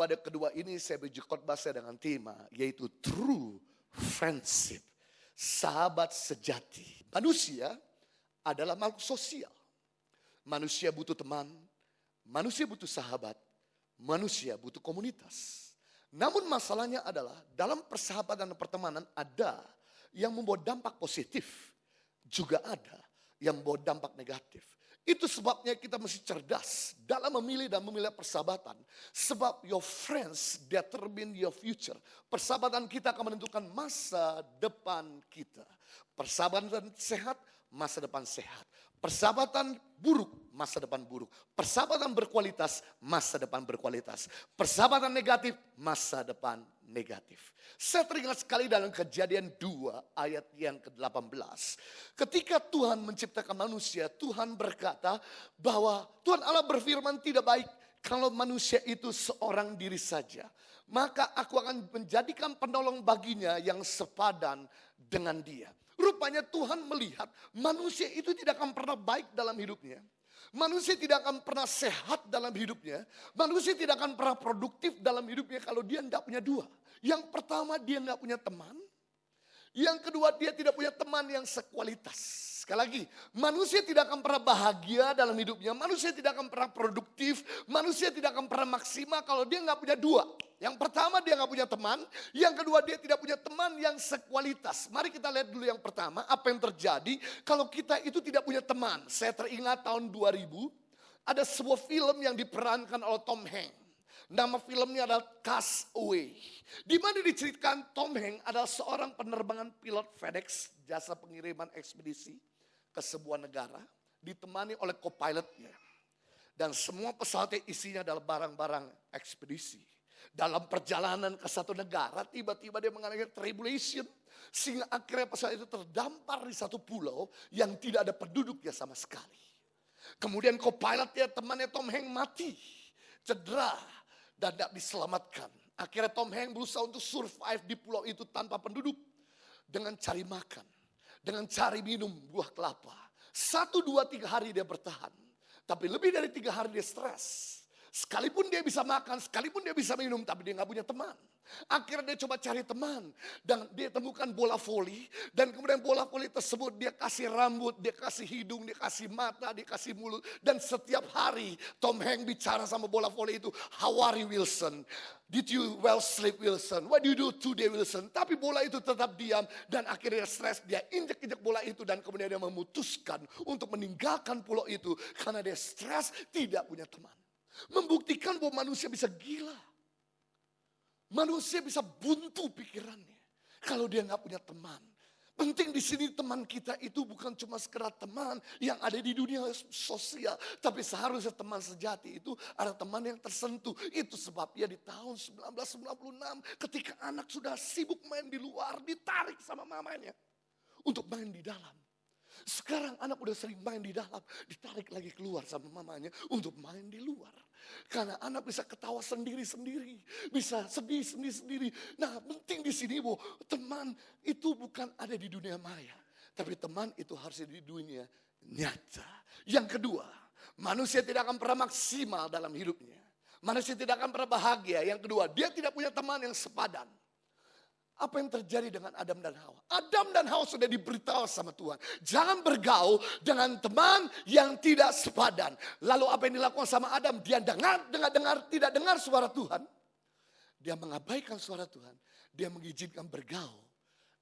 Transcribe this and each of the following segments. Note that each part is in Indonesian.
ibadah kedua ini saya beri khotbah saya dengan tema yaitu true friendship. Sahabat sejati. Manusia adalah makhluk sosial. Manusia butuh teman, manusia butuh sahabat, manusia butuh komunitas. Namun masalahnya adalah dalam persahabatan dan pertemanan ada yang membawa dampak positif, juga ada yang membawa dampak negatif. Itu sebabnya kita mesti cerdas dalam memilih dan memilih persahabatan. Sebab your friends determine your future. Persahabatan kita akan menentukan masa depan kita. Persahabatan sehat, masa depan sehat. Persahabatan buruk, masa depan buruk. Persahabatan berkualitas, masa depan berkualitas. Persahabatan negatif, masa depan negatif. Saya teringat sekali dalam kejadian 2 ayat yang ke-18. Ketika Tuhan menciptakan manusia, Tuhan berkata bahwa Tuhan Allah berfirman tidak baik kalau manusia itu seorang diri saja. Maka aku akan menjadikan penolong baginya yang sepadan dengan dia. Rupanya Tuhan melihat manusia itu tidak akan pernah baik dalam hidupnya. Manusia tidak akan pernah sehat dalam hidupnya. Manusia tidak akan pernah produktif dalam hidupnya kalau dia tidak punya dua. Yang pertama dia nggak punya teman. Yang kedua dia tidak punya teman yang sekualitas. Sekali lagi, manusia tidak akan pernah bahagia dalam hidupnya. Manusia tidak akan pernah produktif. Manusia tidak akan pernah maksimal kalau dia nggak punya dua. Yang pertama dia nggak punya teman. Yang kedua dia tidak punya teman yang sekualitas. Mari kita lihat dulu yang pertama. Apa yang terjadi kalau kita itu tidak punya teman. Saya teringat tahun 2000. Ada sebuah film yang diperankan oleh Tom Hanks. Nama filmnya adalah Castaway. Di mana diceritakan Tom Hanks adalah seorang penerbangan pilot FedEx, jasa pengiriman ekspedisi ke sebuah negara, ditemani oleh co-pilotnya. Dan semua pesawatnya isinya adalah barang-barang ekspedisi. Dalam perjalanan ke satu negara, tiba-tiba dia mengalami tribulation. Sehingga akhirnya pesawat itu terdampar di satu pulau yang tidak ada penduduknya sama sekali. Kemudian co-pilotnya temannya Tom Hanks mati. Cedera dan tidak diselamatkan. Akhirnya Tom Hanks berusaha untuk survive di pulau itu tanpa penduduk. Dengan cari makan. Dengan cari minum buah kelapa. Satu, dua, tiga hari dia bertahan. Tapi lebih dari tiga hari dia stres. Sekalipun dia bisa makan, sekalipun dia bisa minum, tapi dia nggak punya teman. Akhirnya dia coba cari teman dan dia temukan bola voli dan kemudian bola voli tersebut dia kasih rambut, dia kasih hidung, dia kasih mata, dia kasih mulut dan setiap hari Tom Hanks bicara sama bola voli itu, "How are you Wilson? Did you well sleep Wilson? What do you do today Wilson?" Tapi bola itu tetap diam dan akhirnya stres, dia injek-injek bola itu dan kemudian dia memutuskan untuk meninggalkan pulau itu karena dia stres, tidak punya teman. Membuktikan bahwa manusia bisa gila. Manusia bisa buntu pikirannya. Kalau dia nggak punya teman. Penting di sini teman kita itu bukan cuma sekedar teman yang ada di dunia sosial. Tapi seharusnya teman sejati itu ada teman yang tersentuh. Itu sebabnya di tahun 1996 ketika anak sudah sibuk main di luar ditarik sama mamanya. Untuk main di dalam. Sekarang anak udah sering main di dalam, ditarik lagi keluar sama mamanya untuk main di luar. Karena anak bisa ketawa sendiri-sendiri, bisa sedih sendiri-sendiri. Nah, penting di sini bu, teman itu bukan ada di dunia maya, tapi teman itu harus di dunia nyata. Yang kedua, manusia tidak akan pernah maksimal dalam hidupnya. Manusia tidak akan pernah bahagia. Yang kedua, dia tidak punya teman yang sepadan. Apa yang terjadi dengan Adam dan Hawa? Adam dan Hawa sudah diberitahu sama Tuhan. Jangan bergaul dengan teman yang tidak sepadan. Lalu apa yang dilakukan sama Adam? Dia dengar, dengar, dengar, tidak dengar suara Tuhan. Dia mengabaikan suara Tuhan. Dia mengizinkan bergaul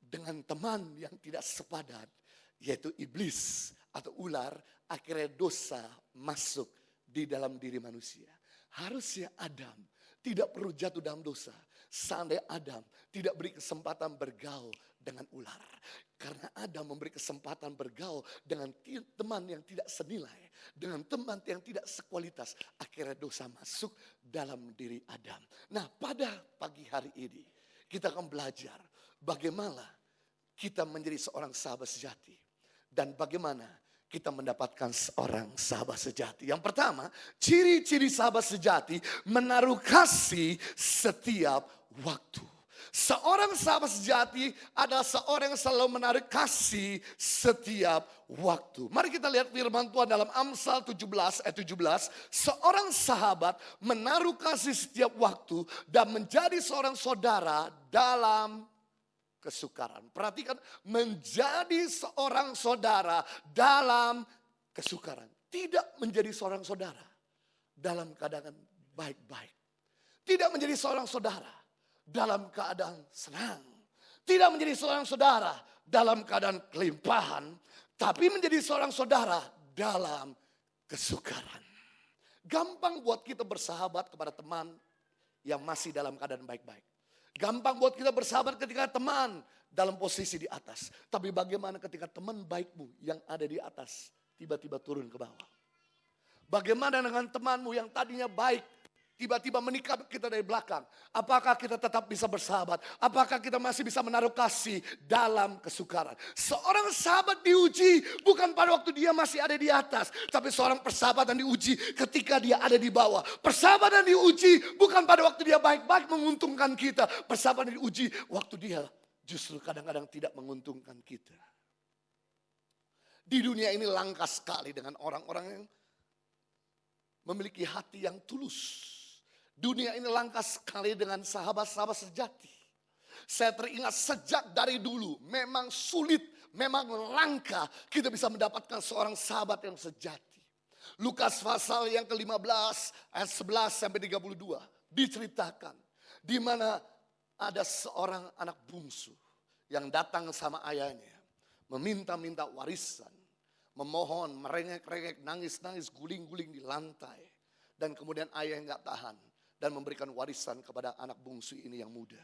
dengan teman yang tidak sepadan. Yaitu iblis atau ular. Akhirnya dosa masuk di dalam diri manusia. Harusnya Adam tidak perlu jatuh dalam dosa Seandainya Adam tidak beri kesempatan bergaul dengan ular. Karena Adam memberi kesempatan bergaul dengan teman yang tidak senilai. Dengan teman yang tidak sekualitas. Akhirnya dosa masuk dalam diri Adam. Nah pada pagi hari ini kita akan belajar bagaimana kita menjadi seorang sahabat sejati. Dan bagaimana kita mendapatkan seorang sahabat sejati. Yang pertama, ciri-ciri sahabat sejati menaruh kasih setiap waktu. Seorang sahabat sejati adalah seorang yang selalu menarik kasih setiap waktu. Mari kita lihat firman Tuhan dalam Amsal 17 ayat 17. Seorang sahabat menaruh kasih setiap waktu dan menjadi seorang saudara dalam kesukaran. Perhatikan menjadi seorang saudara dalam kesukaran. Tidak menjadi seorang saudara dalam keadaan baik-baik. Tidak menjadi seorang saudara dalam keadaan senang. Tidak menjadi seorang saudara dalam keadaan kelimpahan. Tapi menjadi seorang saudara dalam kesukaran. Gampang buat kita bersahabat kepada teman yang masih dalam keadaan baik-baik. Gampang buat kita bersahabat ketika teman dalam posisi di atas. Tapi bagaimana ketika teman baikmu yang ada di atas tiba-tiba turun ke bawah. Bagaimana dengan temanmu yang tadinya baik tiba-tiba menikah kita dari belakang. Apakah kita tetap bisa bersahabat? Apakah kita masih bisa menaruh kasih dalam kesukaran? Seorang sahabat diuji bukan pada waktu dia masih ada di atas. Tapi seorang persahabatan diuji ketika dia ada di bawah. Persahabatan diuji bukan pada waktu dia baik-baik menguntungkan kita. Persahabatan diuji waktu dia justru kadang-kadang tidak menguntungkan kita. Di dunia ini langka sekali dengan orang-orang yang memiliki hati yang tulus Dunia ini langka sekali dengan sahabat-sahabat sejati. Saya teringat sejak dari dulu memang sulit, memang langka kita bisa mendapatkan seorang sahabat yang sejati. Lukas pasal yang ke-15 ayat 11 sampai 32 diceritakan di mana ada seorang anak bungsu yang datang sama ayahnya meminta-minta warisan, memohon, merengek-rengek, nangis-nangis, guling-guling di lantai. Dan kemudian ayah nggak tahan dan memberikan warisan kepada anak bungsu ini yang muda.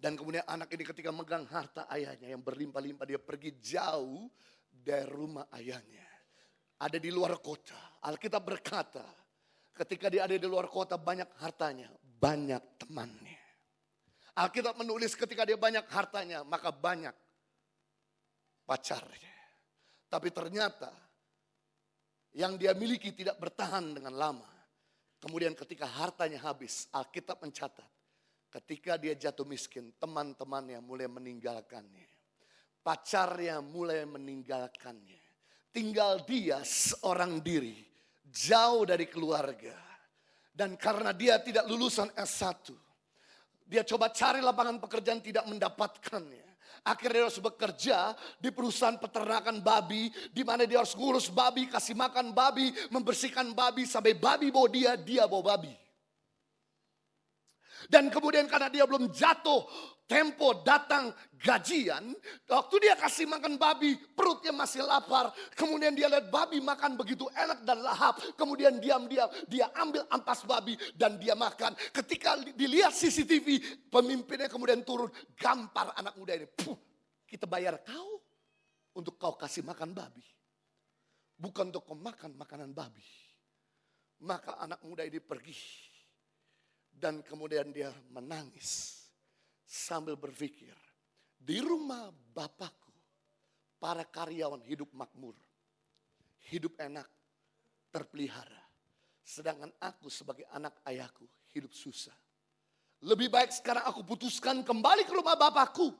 Dan kemudian anak ini ketika megang harta ayahnya yang berlimpah-limpah dia pergi jauh dari rumah ayahnya. Ada di luar kota. Alkitab berkata ketika dia ada di luar kota banyak hartanya, banyak temannya. Alkitab menulis ketika dia banyak hartanya maka banyak pacarnya. Tapi ternyata yang dia miliki tidak bertahan dengan lama. Kemudian ketika hartanya habis, Alkitab mencatat. Ketika dia jatuh miskin, teman-temannya mulai meninggalkannya. Pacarnya mulai meninggalkannya. Tinggal dia seorang diri, jauh dari keluarga. Dan karena dia tidak lulusan S1, dia coba cari lapangan pekerjaan tidak mendapatkannya. Akhirnya dia harus bekerja di perusahaan peternakan babi. Di mana dia harus ngurus babi, kasih makan babi, membersihkan babi. Sampai babi bawa dia, dia bawa babi. Dan kemudian karena dia belum jatuh tempo datang gajian, waktu dia kasih makan babi, perutnya masih lapar. Kemudian dia lihat babi makan begitu enak dan lahap. Kemudian diam-diam dia ambil ampas babi dan dia makan. Ketika dilihat CCTV, pemimpinnya kemudian turun, gampar anak muda ini. Puh, kita bayar kau untuk kau kasih makan babi. Bukan untuk kau makan makanan babi. Maka anak muda ini pergi. Dan kemudian dia menangis sambil berpikir, di rumah Bapakku, para karyawan hidup makmur, hidup enak, terpelihara. Sedangkan aku sebagai anak ayahku hidup susah. Lebih baik sekarang aku putuskan kembali ke rumah Bapakku.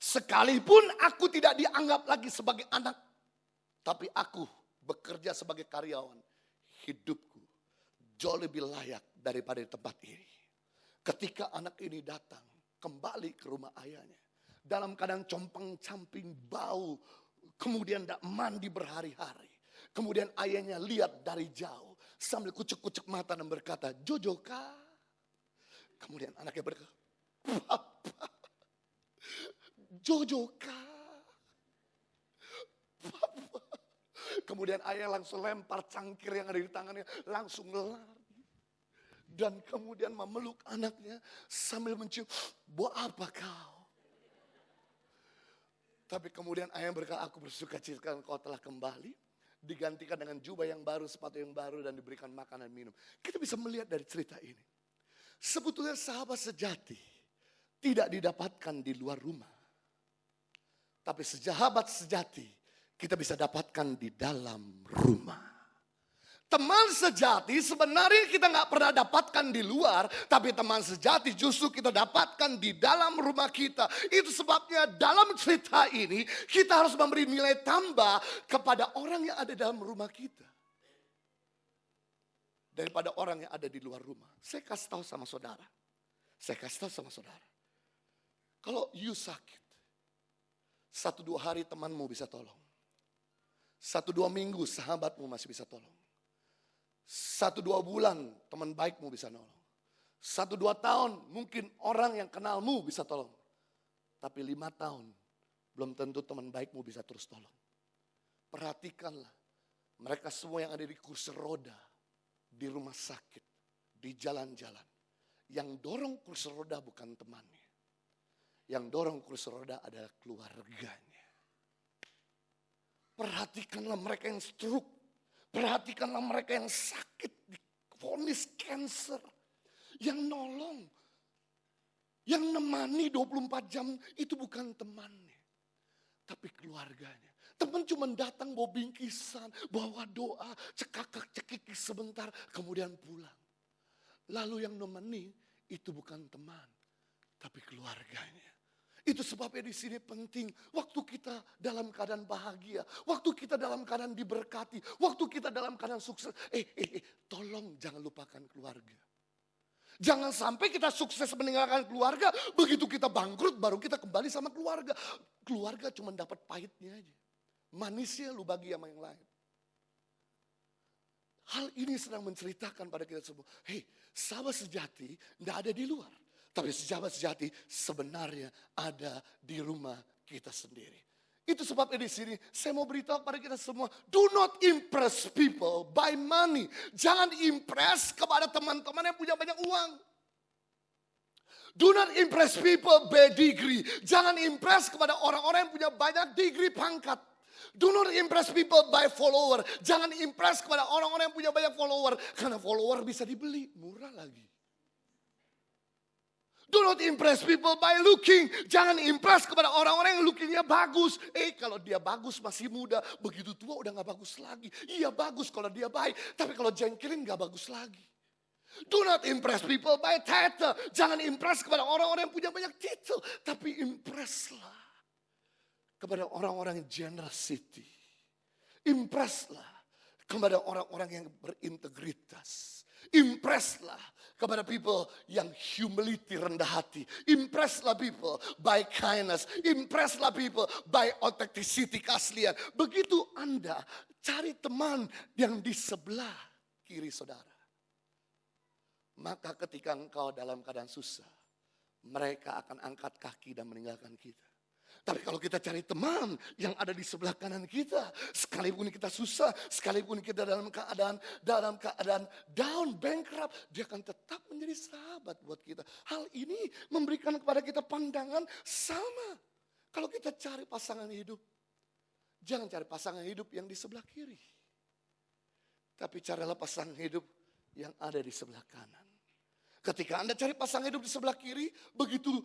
Sekalipun aku tidak dianggap lagi sebagai anak. Tapi aku bekerja sebagai karyawan. Hidupku jauh lebih layak daripada di tempat ini. Ketika anak ini datang, kembali ke rumah ayahnya. Dalam keadaan compang camping bau. Kemudian tidak mandi berhari-hari. Kemudian ayahnya lihat dari jauh. Sambil kucuk-kucuk mata dan berkata, Jojo kah? Kemudian anaknya berkata, Papa, Jojo kah? Papa. Kemudian ayah langsung lempar cangkir yang ada di tangannya. Langsung lari. Dan kemudian memeluk anaknya sambil mencium, buat apa kau? Tapi kemudian ayah berkata, aku bersuka cita kau telah kembali. Digantikan dengan jubah yang baru, sepatu yang baru dan diberikan makanan minum. Kita bisa melihat dari cerita ini. Sebetulnya sahabat sejati tidak didapatkan di luar rumah. Tapi sahabat sejati kita bisa dapatkan di dalam rumah. Teman sejati sebenarnya kita nggak pernah dapatkan di luar, tapi teman sejati justru kita dapatkan di dalam rumah kita. Itu sebabnya dalam cerita ini kita harus memberi nilai tambah kepada orang yang ada dalam rumah kita. Daripada orang yang ada di luar rumah. Saya kasih tahu sama saudara. Saya kasih tahu sama saudara. Kalau you sakit, satu dua hari temanmu bisa tolong. Satu dua minggu sahabatmu masih bisa tolong. Satu dua bulan teman baikmu bisa nolong. Satu dua tahun mungkin orang yang kenalmu bisa tolong. Tapi lima tahun belum tentu teman baikmu bisa terus tolong. Perhatikanlah mereka semua yang ada di kursi roda, di rumah sakit, di jalan-jalan. Yang dorong kursi roda bukan temannya. Yang dorong kursi roda adalah keluarganya. Perhatikanlah mereka yang stroke, Perhatikanlah mereka yang sakit, vonis cancer. Yang nolong, yang nemani 24 jam itu bukan temannya. Tapi keluarganya. Teman cuma datang bawa bingkisan, bawa doa, cekakak cekikis sebentar, kemudian pulang. Lalu yang nemani itu bukan teman, tapi keluarganya. Itu sebabnya di sini penting waktu kita dalam keadaan bahagia, waktu kita dalam keadaan diberkati, waktu kita dalam keadaan sukses. Eh, eh, eh, tolong jangan lupakan keluarga. Jangan sampai kita sukses meninggalkan keluarga, begitu kita bangkrut baru kita kembali sama keluarga. Keluarga cuma dapat pahitnya aja. Manisnya lu bagi sama yang lain. Hal ini sedang menceritakan pada kita semua. Hei, sahabat sejati tidak ada di luar. Tapi sahabat sejati sebenarnya ada di rumah kita sendiri. Itu sebabnya di sini saya mau beritahu kepada kita semua, do not impress people by money. Jangan impress kepada teman-teman yang punya banyak uang. Do not impress people by degree. Jangan impress kepada orang-orang yang punya banyak degree pangkat. Do not impress people by follower. Jangan impress kepada orang-orang yang punya banyak follower. Karena follower bisa dibeli, murah lagi. Do not impress people by looking. Jangan impress kepada orang-orang yang lookingnya bagus. Eh kalau dia bagus masih muda, begitu tua udah gak bagus lagi. Iya bagus kalau dia baik, tapi kalau jengkelin gak bagus lagi. Do not impress people by title. Jangan impress kepada orang-orang yang punya banyak titel. Tapi impresslah kepada orang-orang yang generosity. Impresslah kepada orang-orang yang berintegritas. Impresslah kepada people yang humility rendah hati. Impresslah people by kindness. Impresslah people by authenticity keaslian. Begitu Anda cari teman yang di sebelah kiri saudara. Maka ketika engkau dalam keadaan susah, mereka akan angkat kaki dan meninggalkan kita. Tapi kalau kita cari teman yang ada di sebelah kanan kita, sekalipun kita susah, sekalipun kita dalam keadaan dalam keadaan down, bankrupt, dia akan tetap menjadi sahabat buat kita. Hal ini memberikan kepada kita pandangan sama. Kalau kita cari pasangan hidup, jangan cari pasangan hidup yang di sebelah kiri. Tapi carilah pasangan hidup yang ada di sebelah kanan. Ketika Anda cari pasangan hidup di sebelah kiri, begitu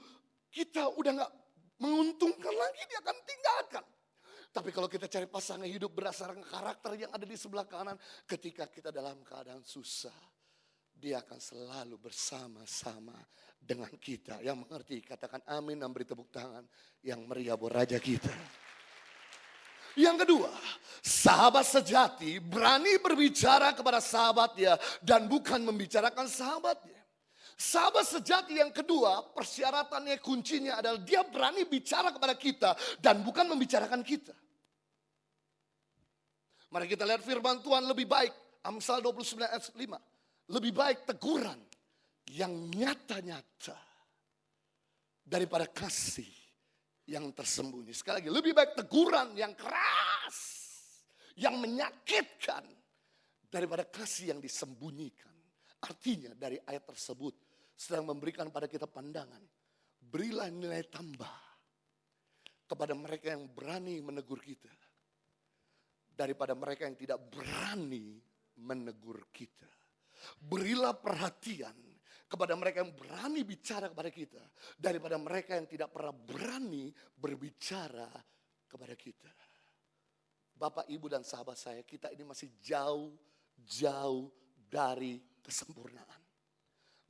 kita udah gak menguntungkan lagi dia akan tinggalkan. Tapi kalau kita cari pasangan hidup berdasarkan karakter yang ada di sebelah kanan, ketika kita dalam keadaan susah, dia akan selalu bersama-sama dengan kita. Yang mengerti, katakan amin dan beri tepuk tangan yang meriah buat raja kita. Yang kedua, sahabat sejati berani berbicara kepada sahabatnya dan bukan membicarakan sahabatnya. Sahabat sejati yang kedua, persyaratannya kuncinya adalah dia berani bicara kepada kita dan bukan membicarakan kita. Mari kita lihat firman Tuhan lebih baik. Amsal 29 ayat 5. Lebih baik teguran yang nyata-nyata daripada kasih yang tersembunyi. Sekali lagi, lebih baik teguran yang keras, yang menyakitkan daripada kasih yang disembunyikan. Artinya dari ayat tersebut sedang memberikan pada kita pandangan. Berilah nilai tambah kepada mereka yang berani menegur kita. Daripada mereka yang tidak berani menegur kita. Berilah perhatian kepada mereka yang berani bicara kepada kita. Daripada mereka yang tidak pernah berani berbicara kepada kita. Bapak, Ibu, dan sahabat saya, kita ini masih jauh, jauh dari kesempurnaan.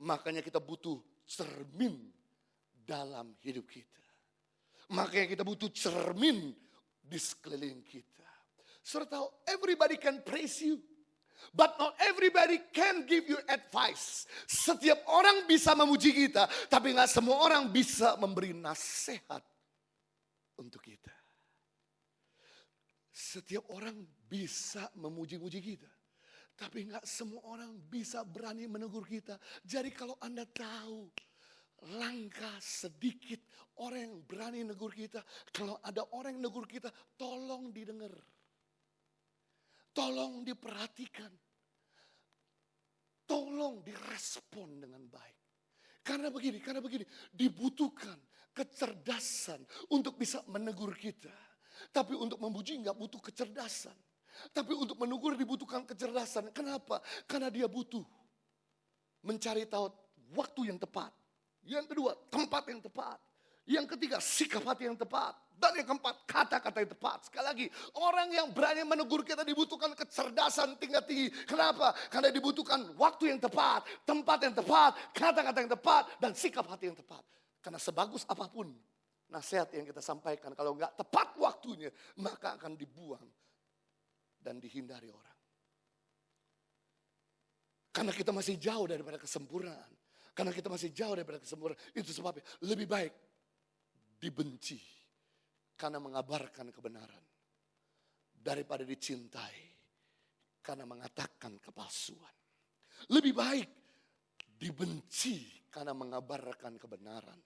Makanya kita butuh cermin dalam hidup kita. Makanya kita butuh cermin di sekeliling kita. Serta everybody can praise you. But not everybody can give you advice. Setiap orang bisa memuji kita, tapi nggak semua orang bisa memberi nasihat untuk kita. Setiap orang bisa memuji-muji kita. Tapi nggak semua orang bisa berani menegur kita. Jadi kalau Anda tahu langkah sedikit orang yang berani negur kita. Kalau ada orang yang negur kita, tolong didengar. Tolong diperhatikan. Tolong direspon dengan baik. Karena begini, karena begini, dibutuhkan kecerdasan untuk bisa menegur kita. Tapi untuk memuji nggak butuh kecerdasan. Tapi untuk menegur dibutuhkan kecerdasan. Kenapa? Karena dia butuh mencari tahu waktu yang tepat. Yang kedua, tempat yang tepat. Yang ketiga, sikap hati yang tepat. Dan yang keempat, kata-kata yang tepat. Sekali lagi, orang yang berani menegur kita dibutuhkan kecerdasan tingkat tinggi. Kenapa? Karena dibutuhkan waktu yang tepat, tempat yang tepat, kata-kata yang tepat, dan sikap hati yang tepat. Karena sebagus apa pun nasihat yang kita sampaikan, kalau nggak tepat waktunya, maka akan dibuang dan dihindari orang. Karena kita masih jauh daripada kesempurnaan. Karena kita masih jauh daripada kesempurnaan. Itu sebabnya lebih baik dibenci. Karena mengabarkan kebenaran. Daripada dicintai. Karena mengatakan kepalsuan. Lebih baik dibenci karena mengabarkan kebenaran.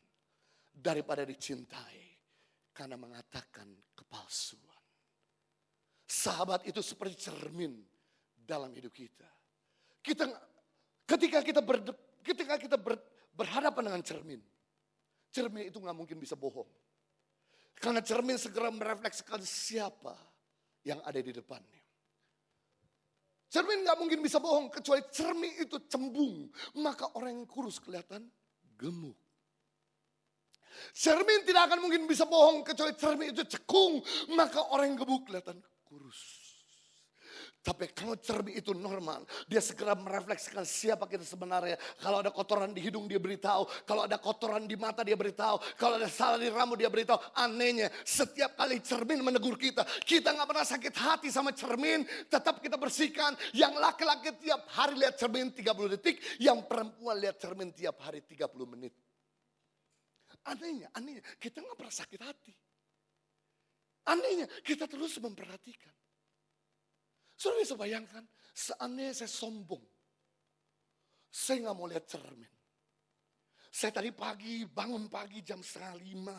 Daripada dicintai karena mengatakan kepalsuan. Sahabat itu seperti cermin dalam hidup kita. Kita ketika kita ber, ketika kita ber, berhadapan dengan cermin, cermin itu nggak mungkin bisa bohong. Karena cermin segera merefleksikan siapa yang ada di depannya. Cermin nggak mungkin bisa bohong kecuali cermin itu cembung. Maka orang yang kurus kelihatan gemuk. Cermin tidak akan mungkin bisa bohong kecuali cermin itu cekung. Maka orang yang gemuk kelihatan kurus. Tapi kalau cermin itu normal, dia segera merefleksikan siapa kita sebenarnya. Kalau ada kotoran di hidung dia beritahu, kalau ada kotoran di mata dia beritahu, kalau ada salah di rambut dia beritahu. Anehnya, setiap kali cermin menegur kita, kita nggak pernah sakit hati sama cermin, tetap kita bersihkan. Yang laki-laki tiap hari lihat cermin 30 detik, yang perempuan lihat cermin tiap hari 30 menit. Anehnya, anehnya, kita nggak pernah sakit hati. Anehnya kita terus memperhatikan. Sudah bisa bayangkan, seandainya saya sombong. Saya nggak mau lihat cermin. Saya tadi pagi bangun pagi jam setengah lima,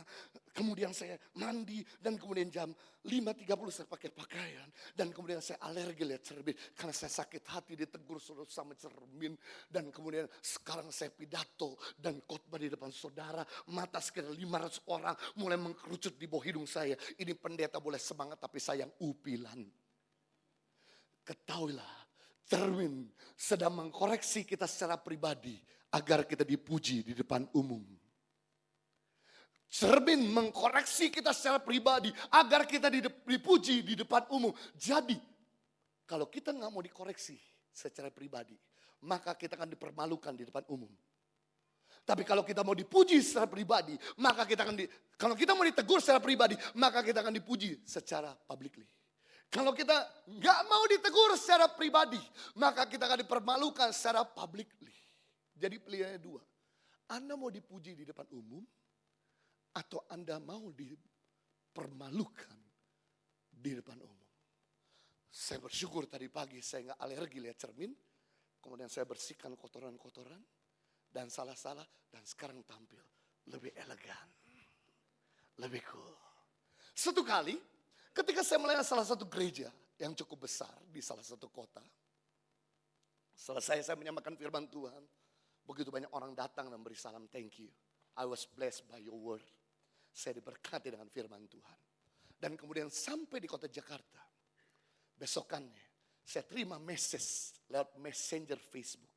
kemudian saya mandi dan kemudian jam lima tiga puluh saya pakai pakaian dan kemudian saya alergi lihat cermin karena saya sakit hati ditegur suruh sama cermin dan kemudian sekarang saya pidato dan khotbah di depan saudara mata sekitar 500 orang mulai mengkerucut di bawah hidung saya. Ini pendeta boleh semangat tapi sayang upilan. Ketahuilah cermin sedang mengkoreksi kita secara pribadi agar kita dipuji di depan umum. Cermin mengkoreksi kita secara pribadi agar kita dipuji di depan umum. Jadi kalau kita nggak mau dikoreksi secara pribadi, maka kita akan dipermalukan di depan umum. Tapi kalau kita mau dipuji secara pribadi, maka kita akan di, kalau kita mau ditegur secara pribadi, maka kita akan dipuji secara publicly. Kalau kita nggak mau ditegur secara pribadi, maka kita akan dipermalukan secara publicly. Jadi pilihannya dua. Anda mau dipuji di depan umum atau Anda mau dipermalukan di depan umum. Saya bersyukur tadi pagi saya nggak alergi lihat cermin. Kemudian saya bersihkan kotoran-kotoran dan salah-salah dan sekarang tampil lebih elegan. Lebih cool. Satu kali ketika saya melayani salah satu gereja yang cukup besar di salah satu kota. Selesai saya menyamakan firman Tuhan. Begitu banyak orang datang dan beri salam thank you. I was blessed by your word. Saya diberkati dengan firman Tuhan. Dan kemudian sampai di kota Jakarta. Besokannya saya terima message lewat messenger Facebook.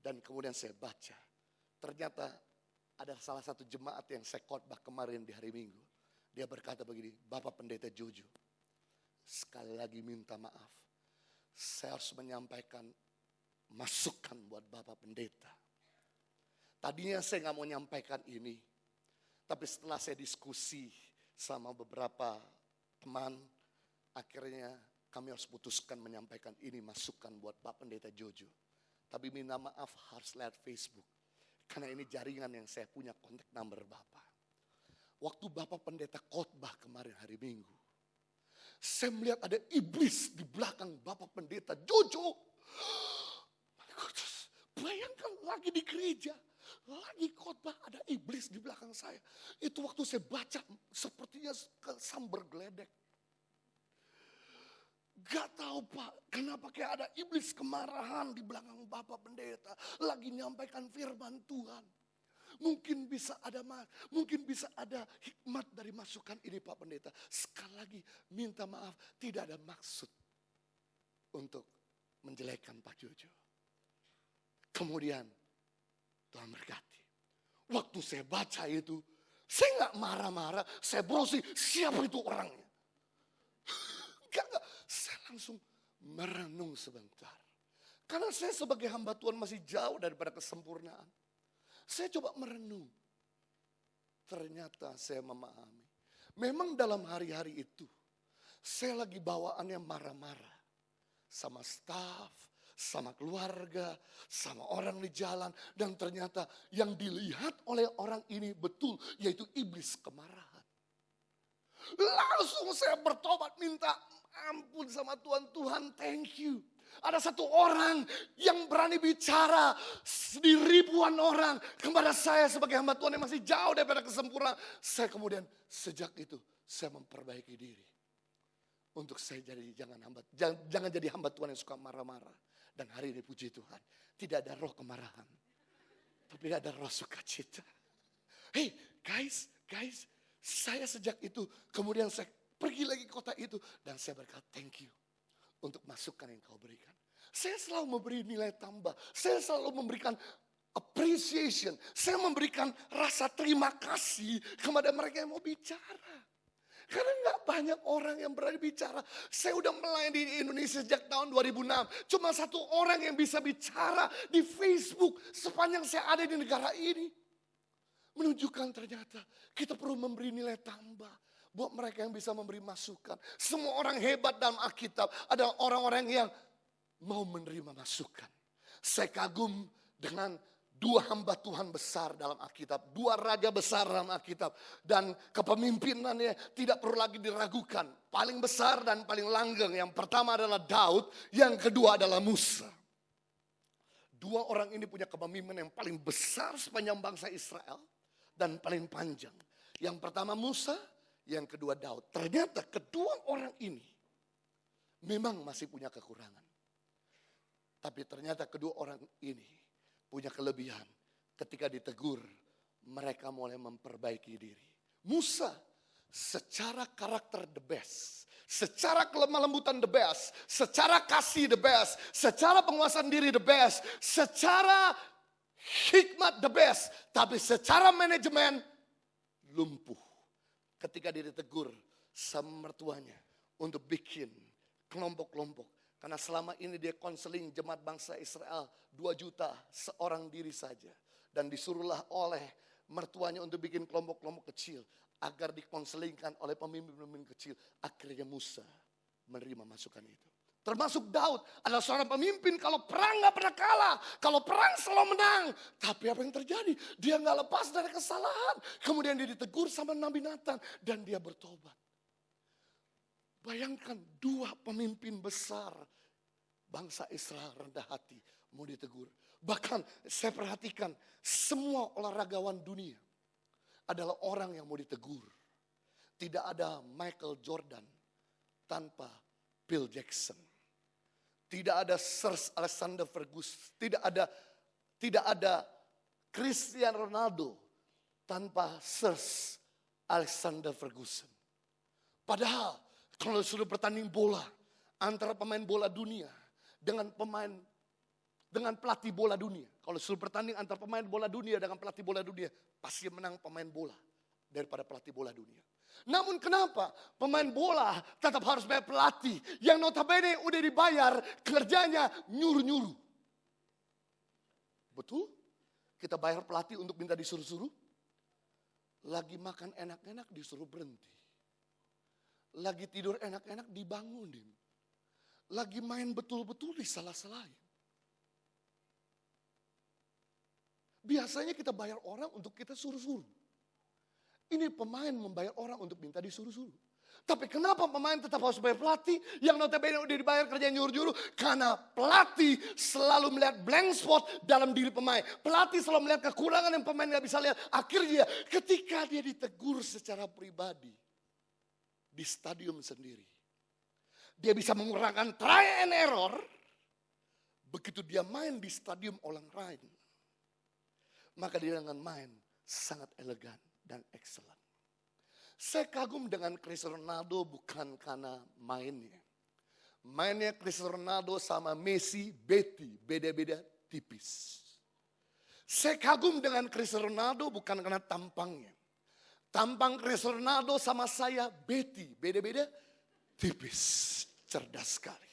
Dan kemudian saya baca. Ternyata ada salah satu jemaat yang saya khotbah kemarin di hari Minggu. Dia berkata begini, Bapak Pendeta Jojo, sekali lagi minta maaf. saya harus menyampaikan masukan buat Bapak Pendeta. Tadinya saya nggak mau menyampaikan ini, tapi setelah saya diskusi sama beberapa teman, akhirnya kami harus putuskan menyampaikan ini masukan buat Bapak Pendeta Jojo. Tapi minta maaf harus lihat Facebook. Karena ini jaringan yang saya punya kontak number Bapak. Waktu Bapak Pendeta khotbah kemarin hari Minggu. Saya melihat ada iblis di belakang Bapak Pendeta Jojo. Bayangkan lagi di gereja. Lagi khotbah ada iblis di belakang saya. Itu waktu saya baca sepertinya sambar geledek. Gak tahu pak, kenapa kayak ada iblis kemarahan di belakang Bapak Pendeta. Lagi nyampaikan firman Tuhan. Mungkin bisa ada mungkin bisa ada hikmat dari masukan ini Pak Pendeta. Sekali lagi minta maaf, tidak ada maksud untuk menjelekkan Pak Jojo. Kemudian Tuhan berkati. Waktu saya baca itu, saya nggak marah-marah, saya browsing siapa itu orangnya. Gak, gak, saya langsung merenung sebentar. Karena saya sebagai hamba Tuhan masih jauh daripada kesempurnaan. Saya coba merenung. Ternyata saya memahami. Memang dalam hari-hari itu, saya lagi bawaannya marah-marah. Sama staff, sama keluarga, sama orang di jalan. Dan ternyata yang dilihat oleh orang ini betul, yaitu iblis kemarahan. Langsung saya bertobat minta ampun sama Tuhan. Tuhan thank you. Ada satu orang yang berani bicara di ribuan orang kepada saya sebagai hamba Tuhan yang masih jauh daripada kesempurnaan. Saya kemudian sejak itu saya memperbaiki diri. Untuk saya jadi jangan hamba, jangan, jangan jadi hamba Tuhan yang suka marah-marah. Dan hari ini puji Tuhan, tidak ada roh kemarahan. Tapi ada roh sukacita. Hey guys, guys, saya sejak itu kemudian saya pergi lagi kota itu dan saya berkata thank you untuk masukan yang kau berikan. Saya selalu memberi nilai tambah. Saya selalu memberikan appreciation. Saya memberikan rasa terima kasih kepada mereka yang mau bicara. Karena nggak banyak orang yang berani bicara. Saya udah melayani di Indonesia sejak tahun 2006. Cuma satu orang yang bisa bicara di Facebook sepanjang saya ada di negara ini. Menunjukkan ternyata kita perlu memberi nilai tambah buat mereka yang bisa memberi masukan. Semua orang hebat dalam Alkitab ada orang-orang yang mau menerima masukan. Saya kagum dengan dua hamba Tuhan besar dalam Alkitab, dua raja besar dalam Alkitab dan kepemimpinannya tidak perlu lagi diragukan. Paling besar dan paling langgeng yang pertama adalah Daud, yang kedua adalah Musa. Dua orang ini punya kepemimpinan yang paling besar sepanjang bangsa Israel dan paling panjang. Yang pertama Musa, yang kedua Daud. Ternyata kedua orang ini memang masih punya kekurangan. Tapi ternyata kedua orang ini punya kelebihan. Ketika ditegur, mereka mulai memperbaiki diri. Musa secara karakter the best. Secara kelemah lembutan the best. Secara kasih the best. Secara penguasaan diri the best. Secara hikmat the best. Tapi secara manajemen lumpuh ketika ditegur sama mertuanya untuk bikin kelompok-kelompok. Karena selama ini dia konseling jemaat bangsa Israel 2 juta seorang diri saja. Dan disuruhlah oleh mertuanya untuk bikin kelompok-kelompok kecil. Agar dikonselingkan oleh pemimpin-pemimpin kecil. Akhirnya Musa menerima masukan itu. Termasuk Daud adalah seorang pemimpin kalau perang gak pernah kalah. Kalau perang selalu menang. Tapi apa yang terjadi? Dia gak lepas dari kesalahan. Kemudian dia ditegur sama Nabi Nathan. Dan dia bertobat. Bayangkan dua pemimpin besar. Bangsa Israel rendah hati. Mau ditegur. Bahkan saya perhatikan semua olahragawan dunia. Adalah orang yang mau ditegur. Tidak ada Michael Jordan tanpa Bill Jackson. Tidak ada Sir Alexander Ferguson. Tidak ada tidak ada Cristiano Ronaldo tanpa Sir Alexander Ferguson. Padahal kalau sudah bertanding bola antara pemain bola dunia dengan pemain dengan pelatih bola dunia. Kalau sudah bertanding antara pemain bola dunia dengan pelatih bola dunia, pasti menang pemain bola daripada pelatih bola dunia. Namun kenapa pemain bola tetap harus bayar pelatih yang notabene udah dibayar kerjanya nyuruh-nyuruh. Betul? Kita bayar pelatih untuk minta disuruh-suruh. Lagi makan enak-enak disuruh berhenti. Lagi tidur enak-enak dibangunin. Lagi main betul-betul disalah-salahin. Biasanya kita bayar orang untuk kita suruh-suruh. Ini pemain membayar orang untuk minta disuruh-suruh. Tapi kenapa pemain tetap harus bayar pelatih yang notabene udah dibayar kerja nyuruh-nyuruh? Karena pelatih selalu melihat blank spot dalam diri pemain. Pelatih selalu melihat kekurangan yang pemain gak bisa lihat. Akhirnya ketika dia ditegur secara pribadi di stadium sendiri. Dia bisa mengurangkan try and error. Begitu dia main di stadium orang lain. Maka dia dengan main sangat elegan dan excellent. Saya kagum dengan Cristiano Ronaldo bukan karena mainnya. Mainnya Cristiano Ronaldo sama Messi, Betty, beda-beda tipis. Saya kagum dengan Cristiano Ronaldo bukan karena tampangnya. Tampang Cristiano Ronaldo sama saya, Betty, beda-beda tipis. Cerdas sekali.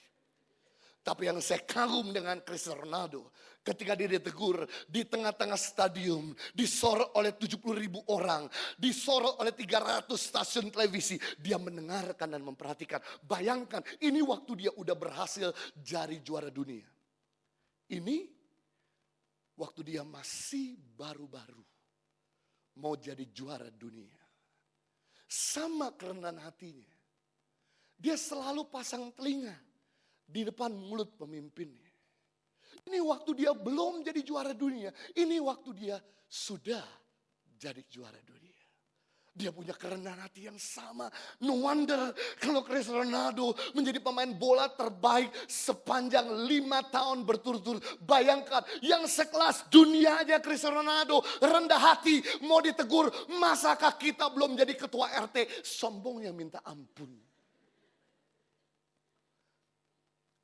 Tapi yang saya kagum dengan Cristiano Ronaldo, ketika dia ditegur di tengah-tengah stadium, disorot oleh 70 ribu orang, disorot oleh 300 stasiun televisi, dia mendengarkan dan memperhatikan. Bayangkan, ini waktu dia udah berhasil jadi juara dunia. Ini waktu dia masih baru-baru mau jadi juara dunia. Sama kerendahan hatinya. Dia selalu pasang telinga di depan mulut pemimpinnya. Ini waktu dia belum jadi juara dunia. Ini waktu dia sudah jadi juara dunia. Dia punya kerendahan hati yang sama. No wonder kalau Cristiano Ronaldo menjadi pemain bola terbaik sepanjang lima tahun berturut-turut. Bayangkan yang sekelas dunia aja Cristiano Ronaldo rendah hati mau ditegur. Masakah kita belum jadi ketua RT? Sombongnya minta ampun.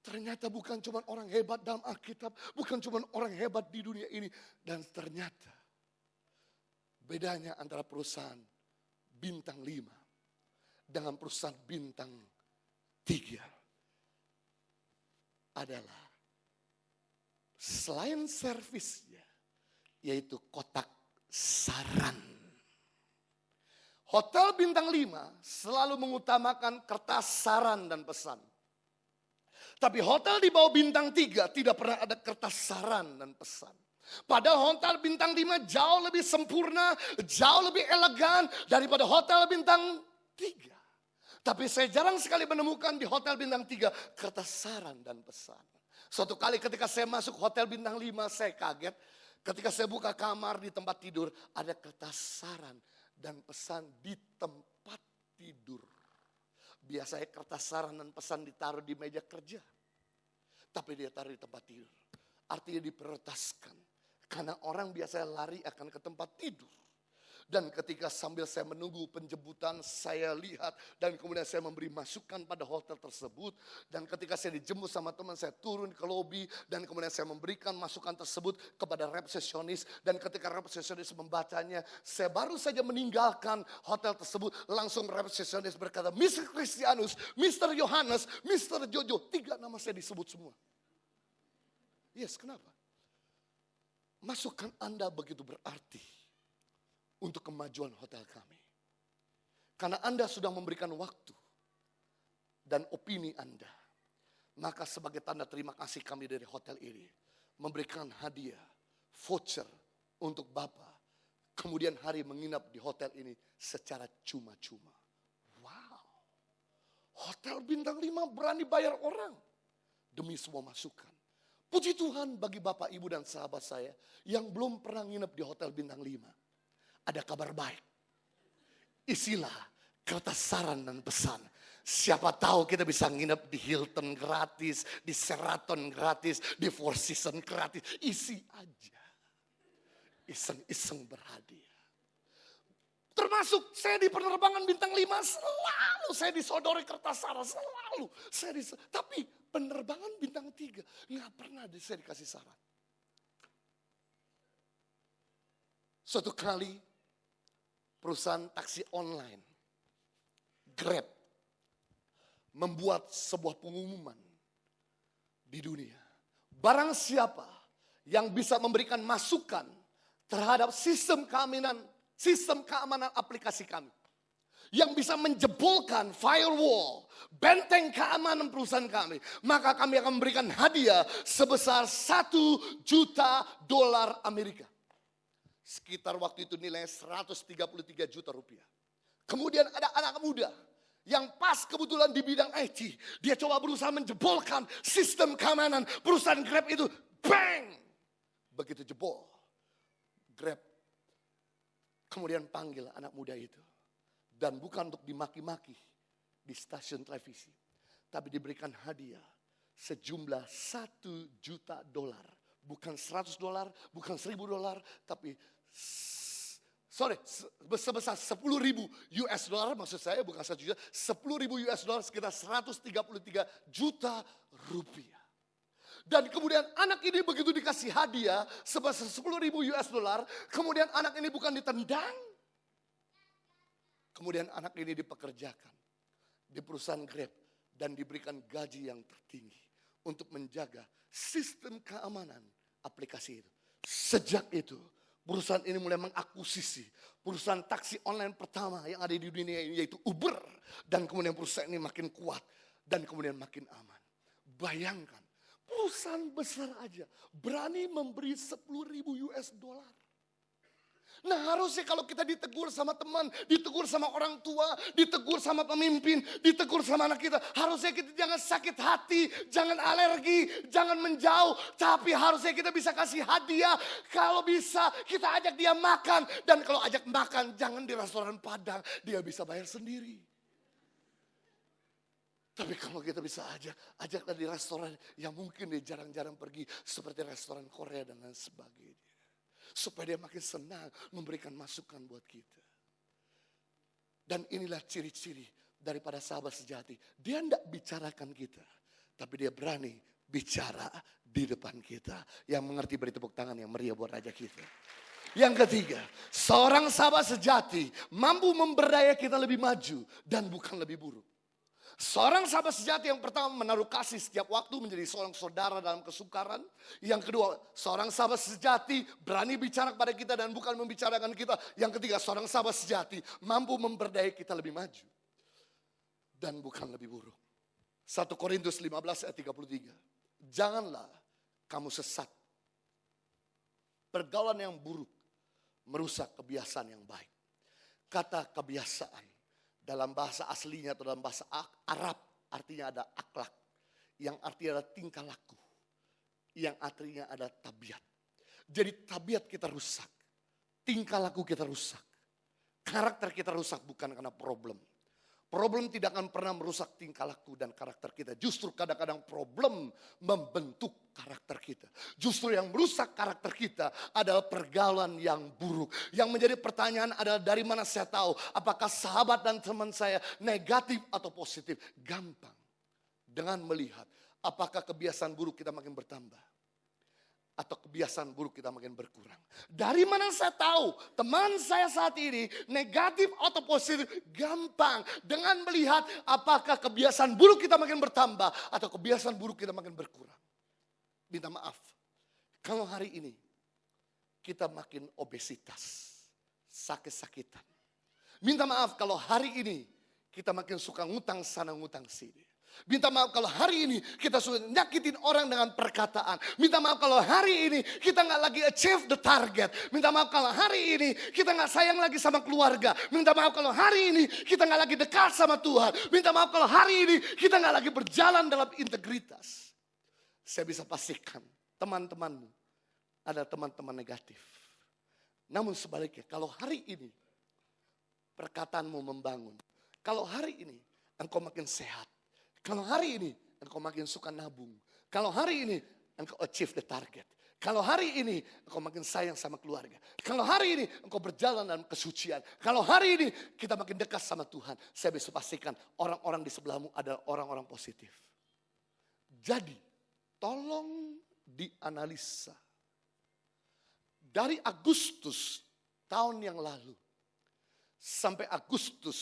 Ternyata bukan cuma orang hebat dalam Alkitab, bukan cuma orang hebat di dunia ini. Dan ternyata bedanya antara perusahaan bintang lima dengan perusahaan bintang tiga adalah selain servisnya, yaitu kotak saran. Hotel bintang lima selalu mengutamakan kertas saran dan pesan. Tapi hotel di bawah bintang tiga tidak pernah ada kertas saran dan pesan. Pada hotel bintang lima jauh lebih sempurna, jauh lebih elegan daripada hotel bintang tiga. Tapi saya jarang sekali menemukan di hotel bintang tiga kertas saran dan pesan. Suatu kali ketika saya masuk hotel bintang lima saya kaget. Ketika saya buka kamar di tempat tidur ada kertas saran dan pesan di tempat tidur. Biasanya kertas saran dan pesan ditaruh di meja kerja. Tapi dia taruh di tempat tidur. Artinya diprioritaskan. Karena orang biasanya lari akan ke tempat tidur. Dan ketika sambil saya menunggu penjemputan, saya lihat dan kemudian saya memberi masukan pada hotel tersebut. Dan ketika saya dijemput sama teman, saya turun ke lobi dan kemudian saya memberikan masukan tersebut kepada resepsionis. Dan ketika resepsionis membacanya, saya baru saja meninggalkan hotel tersebut. Langsung resepsionis berkata, Mr. Christianus, Mr. Yohanes, Mr. Jojo, tiga nama saya disebut semua. Yes, kenapa? Masukan Anda begitu berarti untuk kemajuan hotel kami. Karena Anda sudah memberikan waktu dan opini Anda. Maka sebagai tanda terima kasih kami dari hotel ini. Memberikan hadiah, voucher untuk Bapak. Kemudian hari menginap di hotel ini secara cuma-cuma. Wow. Hotel bintang 5 berani bayar orang. Demi semua masukan. Puji Tuhan bagi Bapak, Ibu, dan sahabat saya yang belum pernah nginep di hotel bintang 5 ada kabar baik. Isilah kertas saran dan pesan. Siapa tahu kita bisa nginep di Hilton gratis, di Sheraton gratis, di Four Seasons gratis. Isi aja. Iseng-iseng berhadiah. Termasuk saya di penerbangan bintang 5 selalu saya disodori kertas saran selalu. Saya dis tapi penerbangan bintang 3 nggak pernah saya dikasih saran. Suatu kali perusahaan taksi online Grab membuat sebuah pengumuman di dunia. Barang siapa yang bisa memberikan masukan terhadap sistem keamanan sistem keamanan aplikasi kami yang bisa menjebolkan firewall, benteng keamanan perusahaan kami, maka kami akan memberikan hadiah sebesar satu juta dolar Amerika. Sekitar waktu itu nilai 133 juta rupiah. Kemudian ada anak muda yang pas kebetulan di bidang IT. Dia coba berusaha menjebolkan sistem keamanan perusahaan Grab itu. Bang! Begitu jebol. Grab kemudian panggil anak muda itu dan bukan untuk dimaki-maki di stasiun televisi. Tapi diberikan hadiah sejumlah satu juta dolar. Bukan seratus dolar, bukan seribu dolar, tapi sorry, sebesar sepuluh ribu US dollar maksud saya bukan satu juta, sepuluh ribu US dollar sekitar 133 juta rupiah. Dan kemudian anak ini begitu dikasih hadiah sebesar sepuluh ribu US dollar, kemudian anak ini bukan ditendang, Kemudian anak ini dipekerjakan di perusahaan Grab dan diberikan gaji yang tertinggi untuk menjaga sistem keamanan aplikasi itu. Sejak itu perusahaan ini mulai mengakuisisi perusahaan taksi online pertama yang ada di dunia ini yaitu Uber dan kemudian perusahaan ini makin kuat dan kemudian makin aman. Bayangkan perusahaan besar aja berani memberi 10 ribu US dollar Nah harusnya kalau kita ditegur sama teman, ditegur sama orang tua, ditegur sama pemimpin, ditegur sama anak kita. Harusnya kita jangan sakit hati, jangan alergi, jangan menjauh. Tapi harusnya kita bisa kasih hadiah. Kalau bisa kita ajak dia makan. Dan kalau ajak makan jangan di restoran Padang, dia bisa bayar sendiri. Tapi kalau kita bisa ajak, ajaklah di restoran yang mungkin dia jarang-jarang pergi. Seperti restoran Korea dan lain sebagainya. Supaya dia makin senang memberikan masukan buat kita. Dan inilah ciri-ciri daripada sahabat sejati. Dia tidak bicarakan kita. Tapi dia berani bicara di depan kita. Yang mengerti beri tepuk tangan yang meriah buat raja kita. Yang ketiga, seorang sahabat sejati mampu memberdaya kita lebih maju dan bukan lebih buruk. Seorang sahabat sejati yang pertama menaruh kasih setiap waktu menjadi seorang saudara dalam kesukaran. Yang kedua, seorang sahabat sejati berani bicara kepada kita dan bukan membicarakan kita. Yang ketiga, seorang sahabat sejati mampu memberdayai kita lebih maju. Dan bukan lebih buruk. 1 Korintus 15 ayat 33. Janganlah kamu sesat. Pergaulan yang buruk merusak kebiasaan yang baik. Kata kebiasaan dalam bahasa aslinya atau dalam bahasa Arab artinya ada akhlak. Yang artinya ada tingkah laku. Yang artinya ada tabiat. Jadi tabiat kita rusak. Tingkah laku kita rusak. Karakter kita rusak bukan karena problem. Problem tidak akan pernah merusak tingkah laku dan karakter kita. Justru kadang-kadang problem membentuk karakter kita. Justru yang merusak karakter kita adalah pergaulan yang buruk. Yang menjadi pertanyaan adalah dari mana saya tahu apakah sahabat dan teman saya negatif atau positif. Gampang. Dengan melihat apakah kebiasaan buruk kita makin bertambah atau kebiasaan buruk kita makin berkurang. Dari mana saya tahu teman saya saat ini negatif atau positif? Gampang dengan melihat apakah kebiasaan buruk kita makin bertambah atau kebiasaan buruk kita makin berkurang. Minta maaf. Kalau hari ini kita makin obesitas, sakit-sakitan. Minta maaf kalau hari ini kita makin suka ngutang sana ngutang sini. Minta maaf kalau hari ini kita sudah nyakitin orang dengan perkataan. Minta maaf kalau hari ini kita nggak lagi achieve the target. Minta maaf kalau hari ini kita nggak sayang lagi sama keluarga. Minta maaf kalau hari ini kita nggak lagi dekat sama Tuhan. Minta maaf kalau hari ini kita nggak lagi berjalan dalam integritas. Saya bisa pastikan teman-temanmu ada teman-teman negatif. Namun sebaliknya kalau hari ini perkataanmu membangun. Kalau hari ini engkau makin sehat kalau hari ini engkau makin suka nabung. Kalau hari ini engkau achieve the target. Kalau hari ini engkau makin sayang sama keluarga. Kalau hari ini engkau berjalan dalam kesucian. Kalau hari ini kita makin dekat sama Tuhan. Saya bisa pastikan orang-orang di sebelahmu adalah orang-orang positif. Jadi tolong dianalisa. Dari Agustus tahun yang lalu sampai Agustus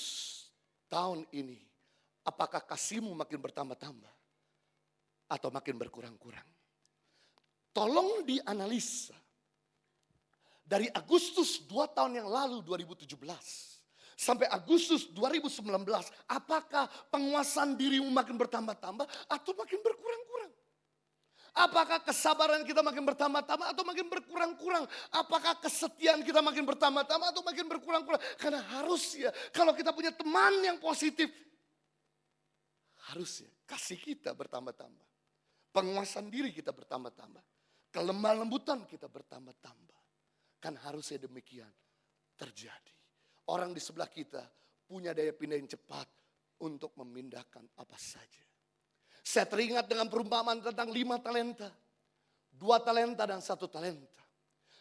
tahun ini, apakah kasihmu makin bertambah-tambah atau makin berkurang-kurang? Tolong dianalisa. Dari Agustus 2 tahun yang lalu 2017 sampai Agustus 2019, apakah penguasaan dirimu makin bertambah-tambah atau makin berkurang-kurang? Apakah kesabaran kita makin bertambah-tambah atau makin berkurang-kurang? Apakah kesetiaan kita makin bertambah-tambah atau makin berkurang-kurang? Karena harus ya, kalau kita punya teman yang positif, harus ya kasih kita bertambah-tambah. Penguasaan diri kita bertambah-tambah. Kelemah lembutan kita bertambah-tambah. Kan harusnya demikian terjadi. Orang di sebelah kita punya daya pindah yang cepat untuk memindahkan apa saja. Saya teringat dengan perumpamaan tentang lima talenta. Dua talenta dan satu talenta.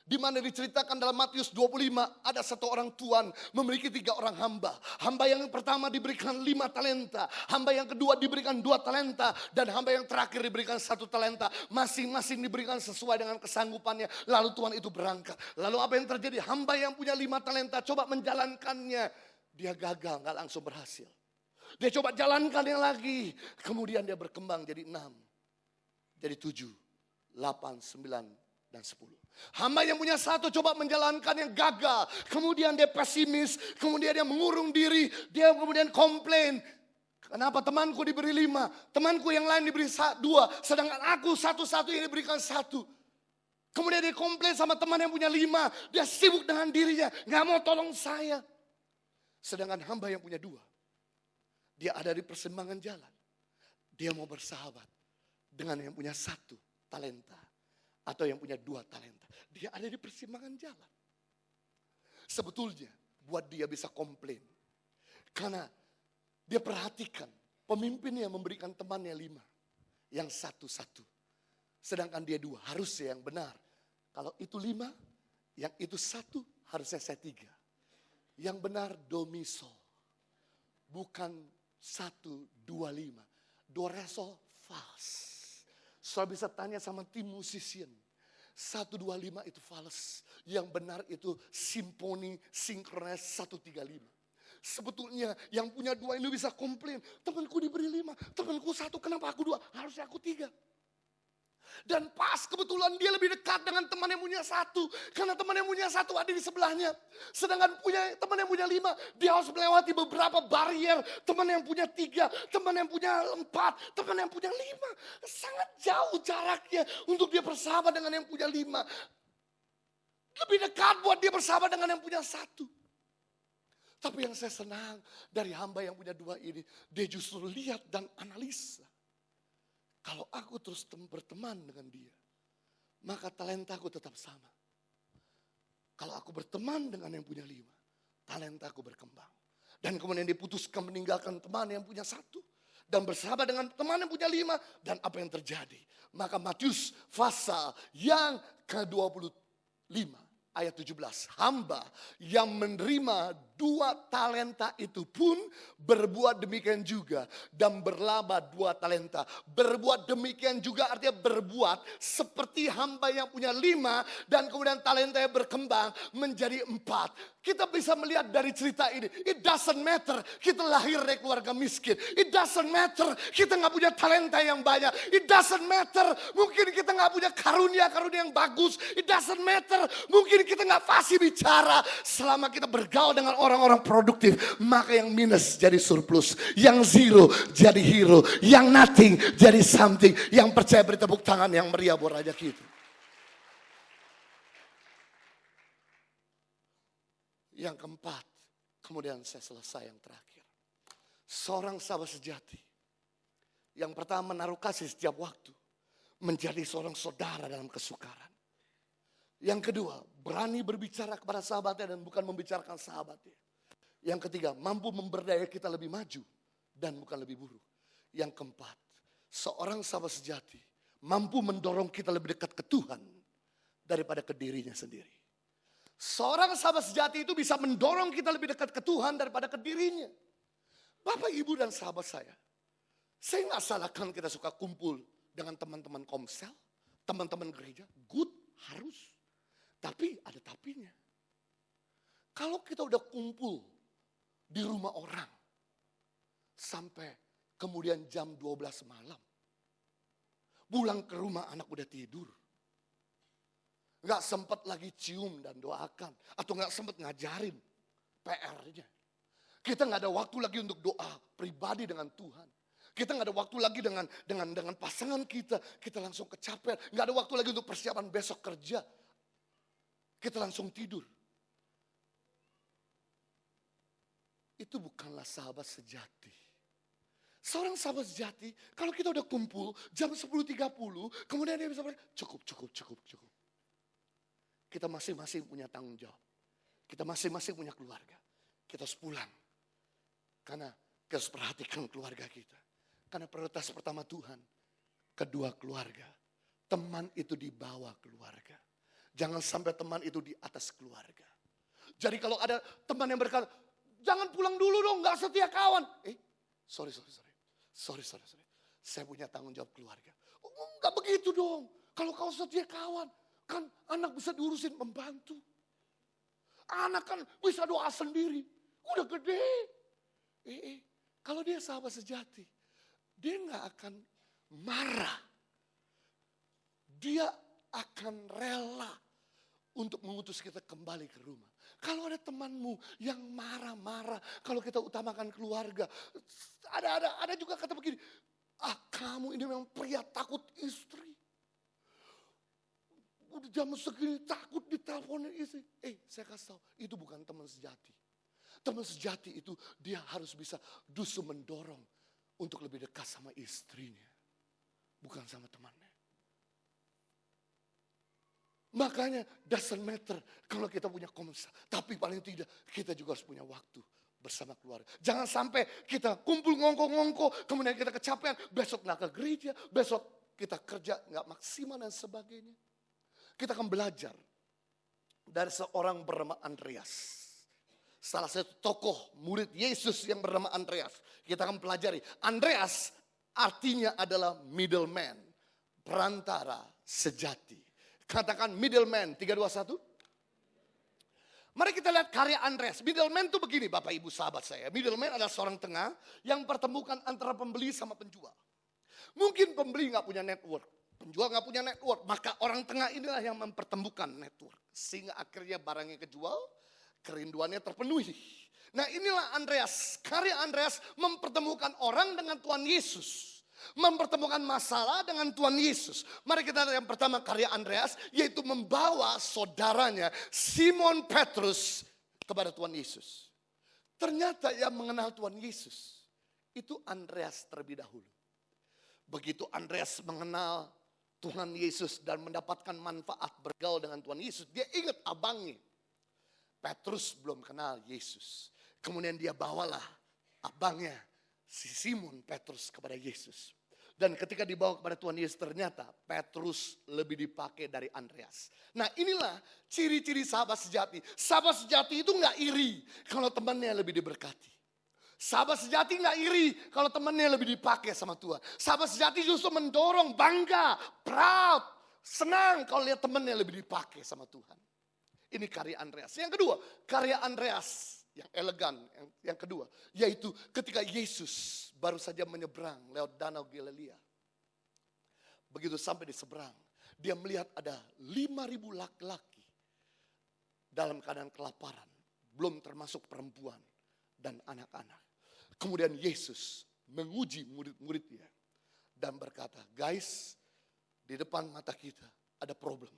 Di mana diceritakan dalam Matius 25 ada satu orang tuan memiliki tiga orang hamba. Hamba yang pertama diberikan lima talenta. Hamba yang kedua diberikan dua talenta. Dan hamba yang terakhir diberikan satu talenta. Masing-masing diberikan sesuai dengan kesanggupannya. Lalu tuan itu berangkat. Lalu apa yang terjadi? Hamba yang punya lima talenta coba menjalankannya. Dia gagal, nggak langsung berhasil. Dia coba jalankan yang lagi. Kemudian dia berkembang jadi enam. Jadi tujuh, delapan, sembilan, dan sepuluh. Hamba yang punya satu coba menjalankan yang gagal. Kemudian dia pesimis. Kemudian dia mengurung diri. Dia kemudian komplain. Kenapa temanku diberi lima. Temanku yang lain diberi dua. Sedangkan aku satu-satu yang diberikan satu. Kemudian dia komplain sama teman yang punya lima. Dia sibuk dengan dirinya. Gak mau tolong saya. Sedangkan hamba yang punya dua. Dia ada di persimpangan jalan. Dia mau bersahabat dengan yang punya satu talenta atau yang punya dua talenta. Dia ada di persimpangan jalan. Sebetulnya buat dia bisa komplain. Karena dia perhatikan pemimpinnya memberikan temannya lima. Yang satu-satu. Sedangkan dia dua, harusnya yang benar. Kalau itu lima, yang itu satu, harusnya saya tiga. Yang benar domiso. Bukan satu, dua, lima. Doreso fals. Saya bisa tanya sama tim musician. 125 itu fals. Yang benar itu simponi sinkronis 135. Sebetulnya yang punya dua ini bisa komplain. Temanku diberi lima, temanku satu, kenapa aku dua? Harusnya aku tiga. Dan pas kebetulan dia lebih dekat dengan teman yang punya satu. Karena teman yang punya satu ada di sebelahnya. Sedangkan punya teman yang punya lima, dia harus melewati beberapa barrier. Teman yang punya tiga, teman yang punya empat, teman yang punya lima. Sangat jauh jaraknya untuk dia bersahabat dengan yang punya lima. Lebih dekat buat dia bersahabat dengan yang punya satu. Tapi yang saya senang dari hamba yang punya dua ini, dia justru lihat dan analisa. Kalau aku terus berteman dengan dia, maka talentaku tetap sama. Kalau aku berteman dengan yang punya lima, talentaku berkembang. Dan kemudian diputuskan meninggalkan teman yang punya satu. Dan bersahabat dengan teman yang punya lima. Dan apa yang terjadi? Maka Matius pasal yang ke-25 ayat 17. Hamba yang menerima dua talenta itu pun berbuat demikian juga dan berlaba dua talenta. Berbuat demikian juga artinya berbuat seperti hamba yang punya lima dan kemudian talenta yang berkembang menjadi empat. Kita bisa melihat dari cerita ini, it doesn't matter kita lahir dari keluarga miskin. It doesn't matter kita nggak punya talenta yang banyak. It doesn't matter mungkin kita nggak punya karunia-karunia yang bagus. It doesn't matter mungkin kita nggak fasih bicara. Selama kita bergaul dengan orang orang-orang produktif, maka yang minus jadi surplus, yang zero jadi hero, yang nothing jadi something, yang percaya beri tepuk tangan yang meriah buat raja kita. Yang keempat, kemudian saya selesai yang terakhir. Seorang sahabat sejati. Yang pertama menaruh kasih setiap waktu. Menjadi seorang saudara dalam kesukaran. Yang kedua, berani berbicara kepada sahabatnya dan bukan membicarakan sahabatnya. Yang ketiga, mampu memberdaya kita lebih maju dan bukan lebih buruk. Yang keempat, seorang sahabat sejati mampu mendorong kita lebih dekat ke Tuhan daripada ke dirinya sendiri. Seorang sahabat sejati itu bisa mendorong kita lebih dekat ke Tuhan daripada ke dirinya. Bapak, Ibu, dan sahabat saya. Saya nggak salahkan kita suka kumpul dengan teman-teman komsel, teman-teman gereja. Good, harus. Tapi ada tapinya. Kalau kita udah kumpul di rumah orang, sampai kemudian jam 12 malam. Pulang ke rumah anak udah tidur. Gak sempat lagi cium dan doakan. Atau gak sempat ngajarin PR-nya. Kita nggak ada waktu lagi untuk doa pribadi dengan Tuhan. Kita nggak ada waktu lagi dengan dengan dengan pasangan kita. Kita langsung kecapean. Nggak ada waktu lagi untuk persiapan besok kerja. Kita langsung tidur. Itu bukanlah sahabat sejati. Seorang sahabat sejati, kalau kita udah kumpul jam 10.30, kemudian dia bisa berkata, cukup, cukup, cukup, cukup. Kita masing-masing punya tanggung jawab. Kita masing-masing punya keluarga. Kita harus pulang. Karena kita harus perhatikan keluarga kita. Karena prioritas pertama Tuhan, kedua keluarga. Teman itu di bawah keluarga. Jangan sampai teman itu di atas keluarga. Jadi kalau ada teman yang berkata, jangan pulang dulu dong, gak setia kawan. Eh, sorry, sorry, sorry. Sorry, sorry, sorry. Saya punya tanggung jawab keluarga. Oh, enggak begitu dong. Kalau kau setia kawan, kan anak bisa diurusin membantu. Anak kan bisa doa sendiri. Udah gede. Eh, eh, kalau dia sahabat sejati, dia nggak akan marah. Dia akan rela untuk mengutus kita kembali ke rumah. Kalau ada temanmu yang marah-marah, kalau kita utamakan keluarga, ada ada ada juga kata begini, ah kamu ini memang pria takut istri. Udah jam segini takut diteleponin istri. Eh saya kasih tahu, itu bukan teman sejati. Teman sejati itu dia harus bisa dusu mendorong untuk lebih dekat sama istrinya. Bukan sama temannya. Makanya doesn't matter kalau kita punya komsa. Tapi paling tidak kita juga harus punya waktu bersama keluarga. Jangan sampai kita kumpul ngongko-ngongko, kemudian kita kecapean, besok nggak ke gereja, besok kita kerja nggak maksimal dan sebagainya. Kita akan belajar dari seorang bernama Andreas. Salah satu tokoh murid Yesus yang bernama Andreas. Kita akan pelajari. Andreas artinya adalah middleman. Perantara sejati. Katakan middleman, 321. Mari kita lihat karya Andreas. Middleman itu begini Bapak Ibu sahabat saya. Middleman adalah seorang tengah yang pertemukan antara pembeli sama penjual. Mungkin pembeli nggak punya network. Penjual nggak punya network. Maka orang tengah inilah yang mempertemukan network. Sehingga akhirnya barangnya kejual, kerinduannya terpenuhi. Nah inilah Andreas. Karya Andreas mempertemukan orang dengan Tuhan Yesus mempertemukan masalah dengan Tuhan Yesus. Mari kita lihat yang pertama karya Andreas, yaitu membawa saudaranya Simon Petrus kepada Tuhan Yesus. Ternyata yang mengenal Tuhan Yesus itu Andreas terlebih dahulu. Begitu Andreas mengenal Tuhan Yesus dan mendapatkan manfaat bergaul dengan Tuhan Yesus, dia ingat abangnya. Petrus belum kenal Yesus. Kemudian dia bawalah abangnya si Simon Petrus kepada Yesus. Dan ketika dibawa kepada Tuhan Yesus ternyata Petrus lebih dipakai dari Andreas. Nah inilah ciri-ciri sahabat sejati. Sahabat sejati itu nggak iri kalau temannya lebih diberkati. Sahabat sejati nggak iri kalau temannya lebih dipakai sama Tuhan. Sahabat sejati justru mendorong, bangga, proud, senang kalau lihat temannya lebih dipakai sama Tuhan. Ini karya Andreas. Yang kedua, karya Andreas yang elegan, yang, yang kedua, yaitu ketika Yesus baru saja menyeberang lewat danau Galilea. Begitu sampai di seberang, dia melihat ada 5000 laki-laki dalam keadaan kelaparan, belum termasuk perempuan dan anak-anak. Kemudian Yesus menguji murid-muridnya dan berkata, guys, di depan mata kita ada problem.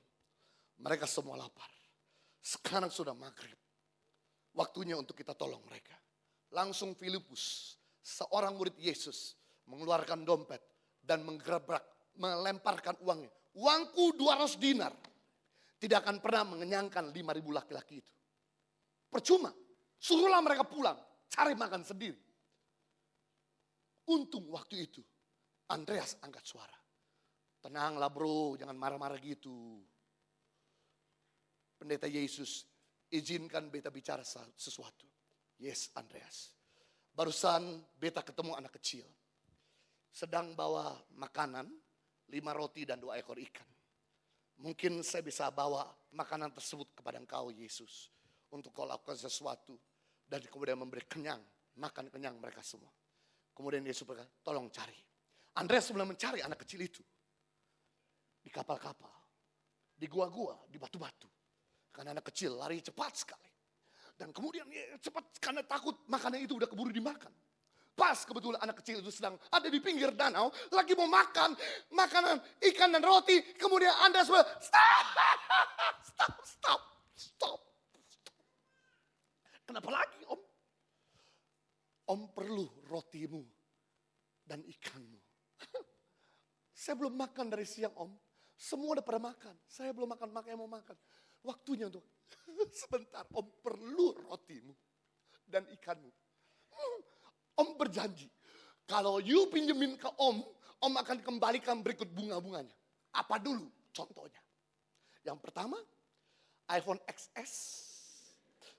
Mereka semua lapar. Sekarang sudah maghrib. Waktunya untuk kita tolong mereka. Langsung Filipus, seorang murid Yesus, mengeluarkan dompet dan menggerebrak, melemparkan uangnya. Uangku 200 dinar. Tidak akan pernah mengenyangkan 5000 laki-laki itu. Percuma. Suruhlah mereka pulang, cari makan sendiri. Untung waktu itu Andreas angkat suara. Tenanglah bro, jangan marah-marah gitu. Pendeta Yesus izinkan beta bicara sesuatu. Yes, Andreas. Barusan beta ketemu anak kecil. Sedang bawa makanan, lima roti dan dua ekor ikan. Mungkin saya bisa bawa makanan tersebut kepada engkau Yesus. Untuk kau lakukan sesuatu. Dan kemudian memberi kenyang, makan kenyang mereka semua. Kemudian Yesus berkata, tolong cari. Andreas mulai mencari anak kecil itu. Di kapal-kapal. Di gua-gua, di batu-batu. Karena anak kecil lari cepat sekali. Dan kemudian ya, cepat karena takut makanan itu udah keburu dimakan. Pas kebetulan anak kecil itu sedang ada di pinggir danau, lagi mau makan makanan ikan dan roti. Kemudian Anda semua, stop, stop, stop, stop. Kenapa lagi om? Om perlu rotimu dan ikanmu. Saya belum makan dari siang om. Semua udah pada makan. Saya belum makan, makanya mau makan. Waktunya untuk sebentar om perlu rotimu dan ikanmu. Om berjanji, kalau you pinjemin ke om, om akan kembalikan berikut bunga-bunganya. Apa dulu contohnya? Yang pertama, iPhone XS.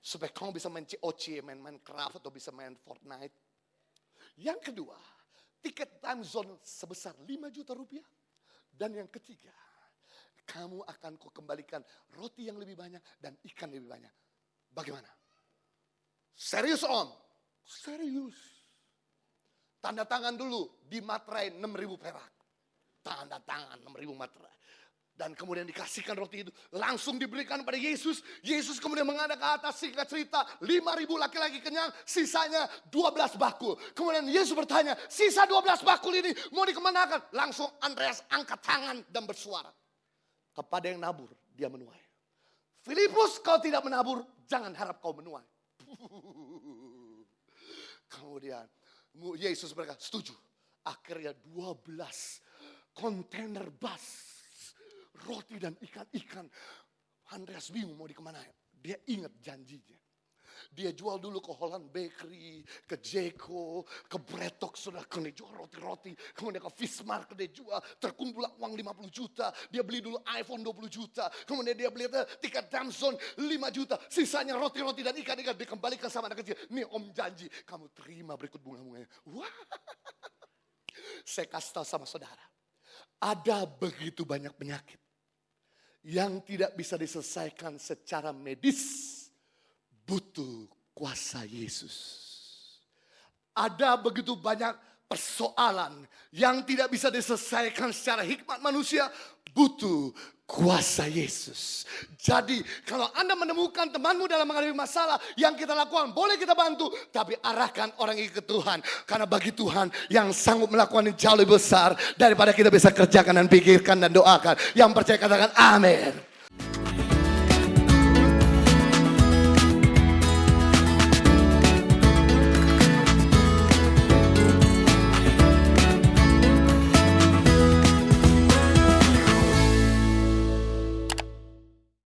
Supaya kamu bisa main COC, main Minecraft atau bisa main Fortnite. Yang kedua, tiket time zone sebesar 5 juta rupiah. Dan yang ketiga, kamu akan kau kembalikan roti yang lebih banyak dan ikan lebih banyak. Bagaimana? Serius om? Serius. Tanda tangan dulu di materai 6000 perak. Tanda tangan 6000 materai. Dan kemudian dikasihkan roti itu. Langsung diberikan pada Yesus. Yesus kemudian menghadap ke atas singkat cerita. 5000 laki-laki kenyang. Sisanya 12 bakul. Kemudian Yesus bertanya. Sisa 12 bakul ini mau dikemanakan? Langsung Andreas angkat tangan dan bersuara. Kepada yang nabur dia menuai. Filipus kau tidak menabur. Jangan harap kau menuai. Kemudian Yesus berkata, setuju. Akhirnya 12 kontainer bas roti dan ikan-ikan. Andreas bingung mau dikemana. Dia ingat janjinya. Dia jual dulu ke Holland Bakery, ke Jeko, ke Bretok, sudah dia jual roti-roti. Kemudian ke Fishmark dia jual, terkumpul uang 50 juta. Dia beli dulu iPhone 20 juta. Kemudian dia beli tiket Damson 5 juta. Sisanya roti-roti dan ikan-ikan dikembalikan sama anak kecil. Nih om janji, kamu terima berikut bunga-bunganya. Wah, saya kasih tahu sama saudara. Ada begitu banyak penyakit yang tidak bisa diselesaikan secara medis butuh kuasa Yesus. Ada begitu banyak persoalan yang tidak bisa diselesaikan secara hikmat manusia, butuh kuasa Yesus. Jadi kalau Anda menemukan temanmu dalam menghadapi masalah yang kita lakukan, boleh kita bantu. Tapi arahkan orang ini ke Tuhan. Karena bagi Tuhan yang sanggup melakukan yang jauh lebih besar daripada kita bisa kerjakan dan pikirkan dan doakan. Yang percaya katakan amin.